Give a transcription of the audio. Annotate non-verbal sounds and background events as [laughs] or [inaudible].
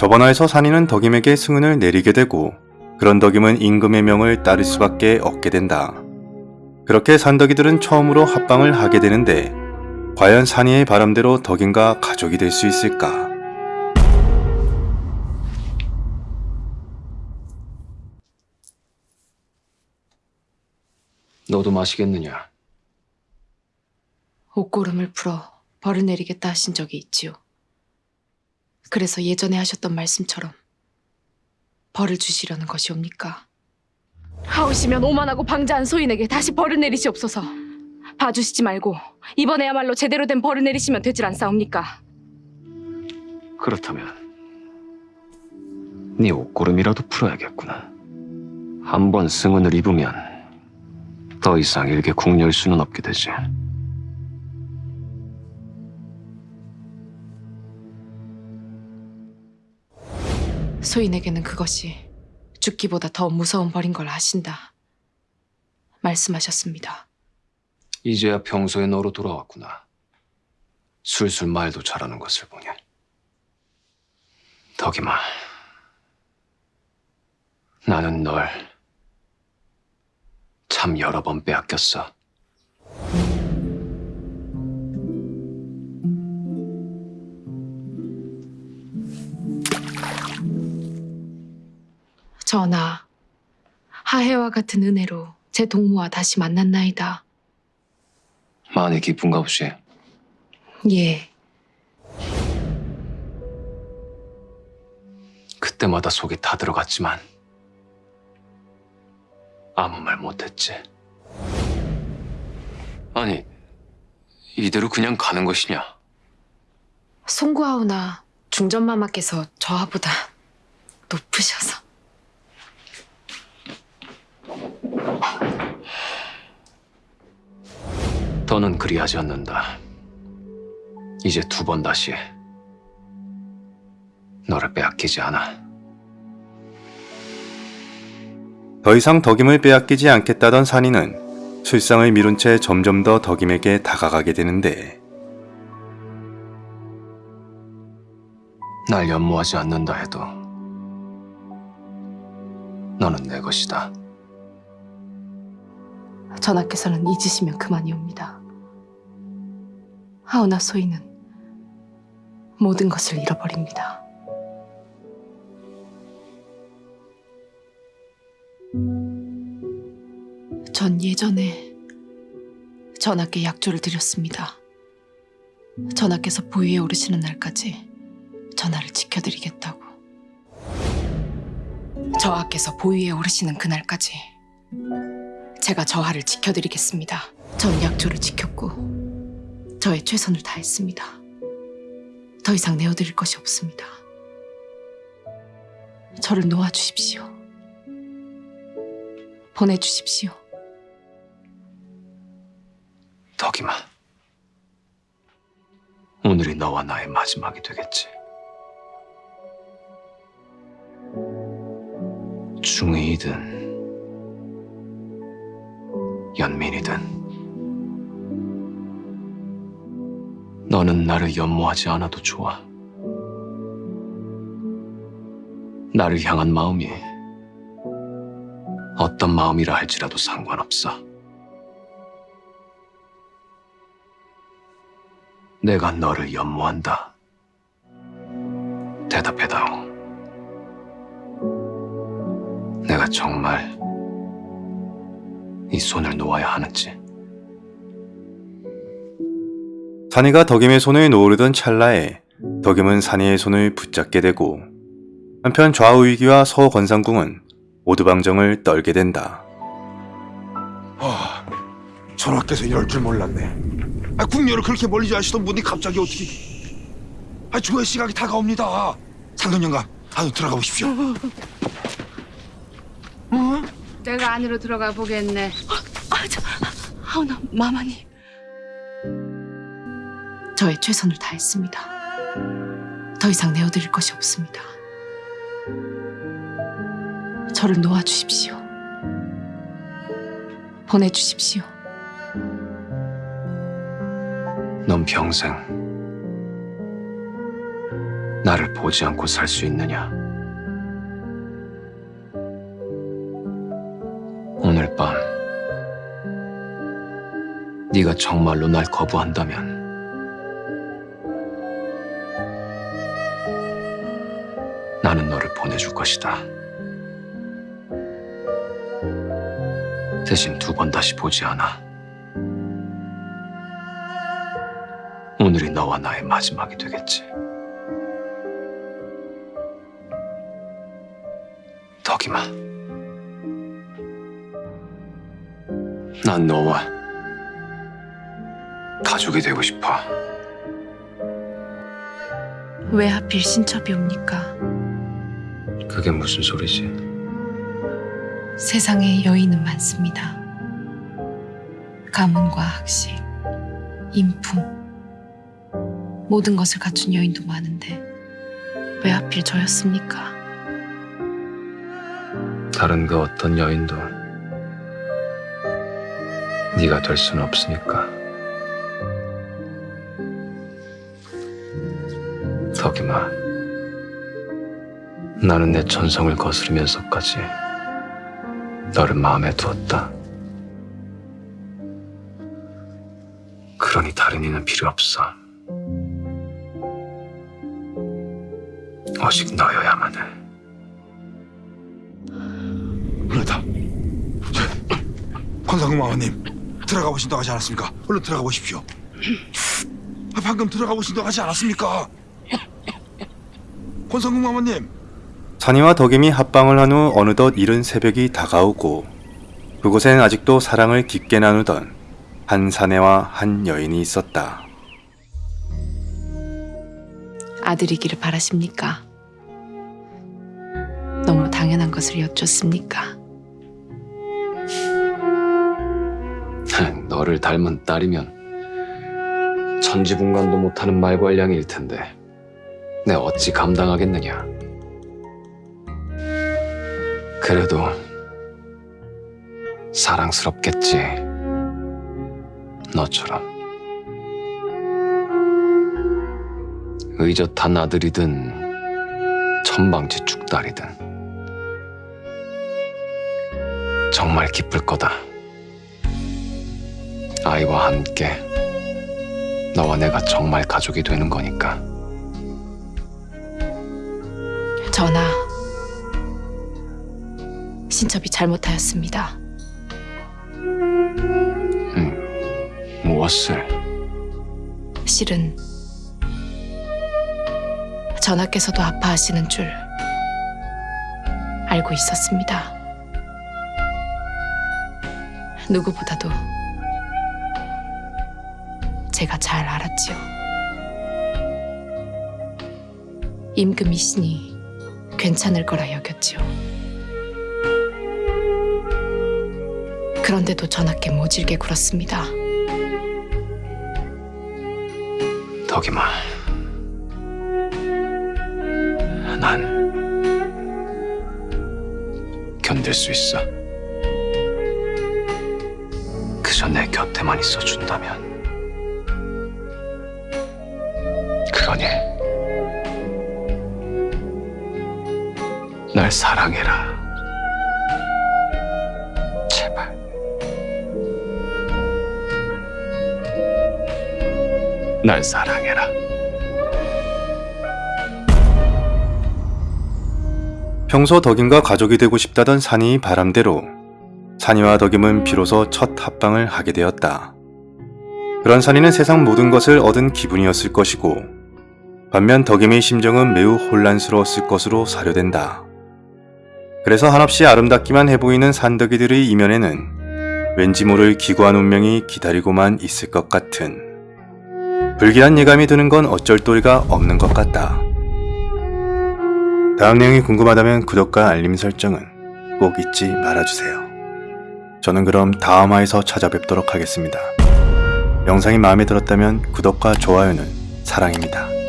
저번화에서 산이는 덕임에게 승은을 내리게 되고 그런 덕임은 임금의 명을 따를 수밖에 없게 된다. 그렇게 산덕이들은 처음으로 합방을 하게 되는데 과연 산이의 바람대로 덕임과 가족이 될 수 있을까? 너도 마시겠느냐? 옷고름을 풀어 벌을 내리겠다 하신 적이 있지요. 그래서 예전에 하셨던 말씀처럼 벌을 주시려는 것이옵니까? 하오시면 오만하고 방자한 소인에게 다시 벌을 내리시옵소서. 봐주시지 말고 이번에야말로 제대로 된 벌을 내리시면 되질 않사옵니까? 그렇다면 네 옷고름이라도 풀어야겠구나. 한 번 승은을 입으면 더 이상 일개 궁녀일 수는 없게 되지. 소인에게는 그것이 죽기보다 더 무서운 벌인 걸 아신다. 말씀하셨습니다. 이제야 평소의 너로 돌아왔구나. 술술 말도 잘하는 것을 보니. 덕이마, 나는 널 참 여러 번 빼앗겼어. 전하, 하해와 같은 은혜로 제 동무와 다시 만났나이다. 많이 기쁜가 보시. 예, 그때마다 속이 다 들어갔지만 아무 말 못했지. 아니, 이대로 그냥 가는 것이냐? 송구하오나 중전마마께서 저하보다 높으셔서 더는 그리하지 않는다. 이제 두 번 다시 너를 빼앗기지 않아. 더 이상 덕임을 빼앗기지 않겠다던 산이는 술상을 미룬 채 점점 더 덕임에게 다가가게 되는데 날 연모하지 않는다 해도 너는 내 것이다. 전하께서는 잊으시면 그만이옵니다. 하오나 소인은 모든 것을 잃어버립니다. 전 예전에 전하께 약조를 드렸습니다. 전하께서 보위에 오르시는 날까지 전하를 지켜드리겠다고. 저하께서 보위에 오르시는 그날까지 제가 저하를 지켜드리겠습니다. 전 약조를 지켰고 저의 최선을 다했습니다. 더 이상 내어드릴 것이 없습니다. 저를 놓아주십시오. 보내주십시오. 덕이마. 오늘이 너와 나의 마지막이 되겠지. 중의이든 연민이든 너는 나를 연모하지 않아도 좋아. 나를 향한 마음이 어떤 마음이라 할지라도 상관없어. 내가 너를 연모한다. 대답해다오. 내가 정말 이 손을 놓아야 하는지. 산이가 덕임의 손을 놓으려던 찰나에 덕임은 산이의 손을 붙잡게 되고 한편 좌우위기와 서건상궁은 오두방정을 떨게 된다. 아, 전하께서 이럴 줄 몰랐네. 아, 궁녀를 그렇게 멀리 하시던 분이 갑자기 어떻게? 아, 조의 시각이 다가옵니다. 상돈 영감, 안으로 들어가 보십시오. 내가 안으로 들어가 보겠네. 아, 저, 하오나 마마님. 저의 최선을 다했습니다. 더 이상 내어드릴 것이 없습니다. 저를 놓아주십시오. 보내주십시오. 넌 평생 나를 보지 않고 살 수 있느냐? 네가 정말로 날 거부한다면 나는 너를 보내줄 것이다. 대신 두 번 다시 보지 않아. 오늘이 너와 나의 마지막이 되겠지. 덕이마. 난 너와 가족이 되고 싶어. 왜 하필 신첩이 옵니까? 그게 무슨 소리지? 세상에 여인은 많습니다. 가문과 학식, 인품, 모든 것을 갖춘 여인도 많은데 왜 하필 저였습니까? 다른 그 어떤 여인도 네가 될 수는 없으니까. 덕이마, 나는 내 천성을 거스르면서까지 너를 마음에 두었다. 그러니 다른 이는 필요 없어. 오직 너여야만 해. 그렇다. 저, 권상국 마마님 들어가 보신다고 하지 않았습니까? 얼른 들어가 보십시오. 아, 방금 들어가 보신다고 하지 않았습니까? 권상국 마마님 산이와 덕임이 합방을 한 후 어느덧 이른 새벽이 다가오고 그곳엔 아직도 사랑을 깊게 나누던 한 사내와 한 여인이 있었다. 아들이기를 바라십니까? 너무 당연한 것을 여쭙습니까? [laughs] 너를 닮은 딸이면 천지분간도 못하는 말괄량일 텐데 내 어찌 감당하겠느냐. 그래도 사랑스럽겠지. 너처럼. 의젓한 아들이든 천방지축 딸이든 정말 기쁠 거다. 아이와 함께 너와 내가 정말 가족이 되는 거니까. 전하, 신첩이 잘못하였습니다. 무엇을? 실은 전하께서도 아파하시는 줄 알고 있었습니다. 누구보다도 제가 잘 알았지요. 임금이 신이 괜찮을 거라 여겼지요. 그런데도 전하께 모질게 굴었습니다. 덕이마. 난 견딜 수 있어. 그저 내 곁에만 있어 준다면. 그러니 날 사랑해라. 제발. 날 사랑해라. 평소 덕임과 가족이 되고 싶다던 산이 바람대로 산이와 덕임은 비로소 첫 합방을 하게 되었다. 그런 산이는 세상 모든 것을 얻은 기분이었을 것이고 반면 덕임의 심정은 매우 혼란스러웠을 것으로 사료된다. 그래서 한없이 아름답기만 해 보이는 산덕이들의 이면에는 왠지 모를 기구한 운명이 기다리고만 있을 것 같은 불길한 예감이 드는 건 어쩔 도리가 없는 것 같다. 다음 내용이 궁금하다면 구독과 알림 설정은 꼭 잊지 말아주세요. 저는 그럼 다음 화에서 찾아뵙도록 하겠습니다. 영상이 마음에 들었다면 구독과 좋아요는 사랑입니다.